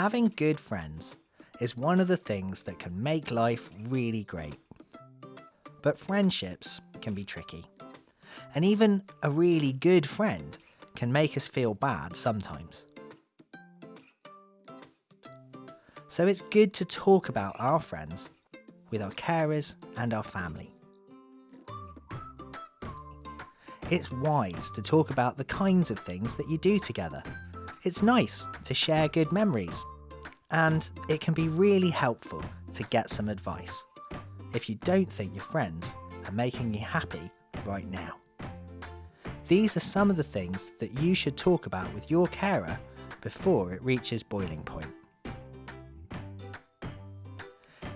Having good friends is one of the things that can make life really great. But friendships can be tricky. And even a really good friend can make us feel bad sometimes. So it's good to talk about our friends with our carers and our family. It's wise to talk about the kinds of things that you do together. It's nice to share good memories. And it can be really helpful to get some advice if you don't think your friends are making you happy right now. These are some of the things that you should talk about with your carer before it reaches boiling point.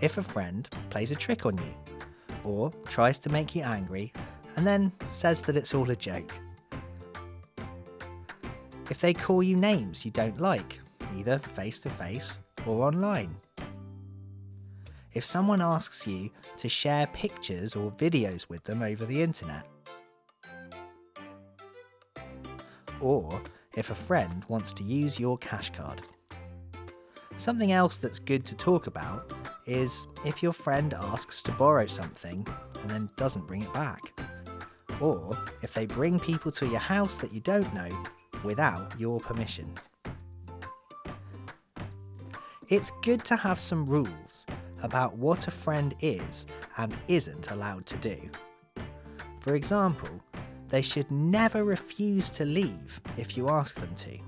If a friend plays a trick on you, or tries to make you angry and then says that it's all a joke. If they call you names you don't like, either face to face or online. If someone asks you to share pictures or videos with them over the internet. Or if a friend wants to use your cash card. Something else that's good to talk about is if your friend asks to borrow something and then doesn't bring it back. Or if they bring people to your house that you don't know without your permission. It's good to have some rules about what a friend is and isn't allowed to do. For example, they should never refuse to leave if you ask them to,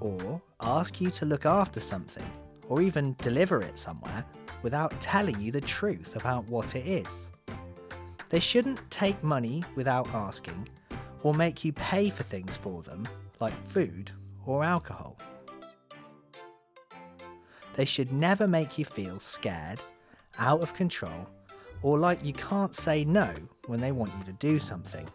or ask you to look after something, or even deliver it somewhere without telling you the truth about what it is. They shouldn't take money without asking, or make you pay for things for them, like food or alcohol. They should never make you feel scared, out of control, or like you can't say no when they want you to do something.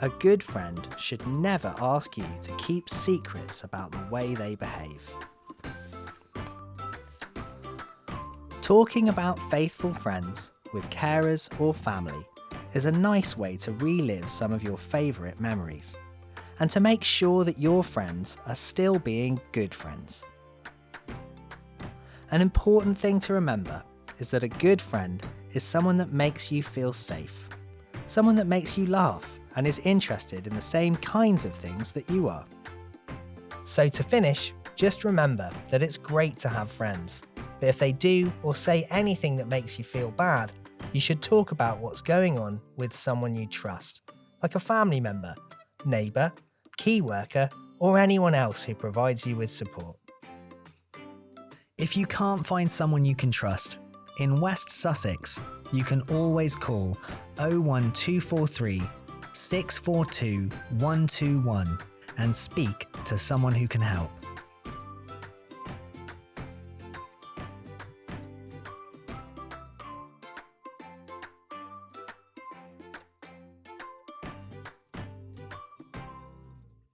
A good friend should never ask you to keep secrets about the way they behave. Talking about faithful friends with carers or family is a nice way to relive some of your favourite memories and to make sure that your friends are still being good friends. An important thing to remember is that a good friend is someone that makes you feel safe, someone that makes you laugh and is interested in the same kinds of things that you are. So to finish, just remember that it's great to have friends but if they do or say anything that makes you feel bad, you should talk about what's going on with someone you trust, like a family member, neighbour, key worker, or anyone else who provides you with support. If you can't find someone you can trust, in West Sussex, you can always call 01243 642 121 and speak to someone who can help.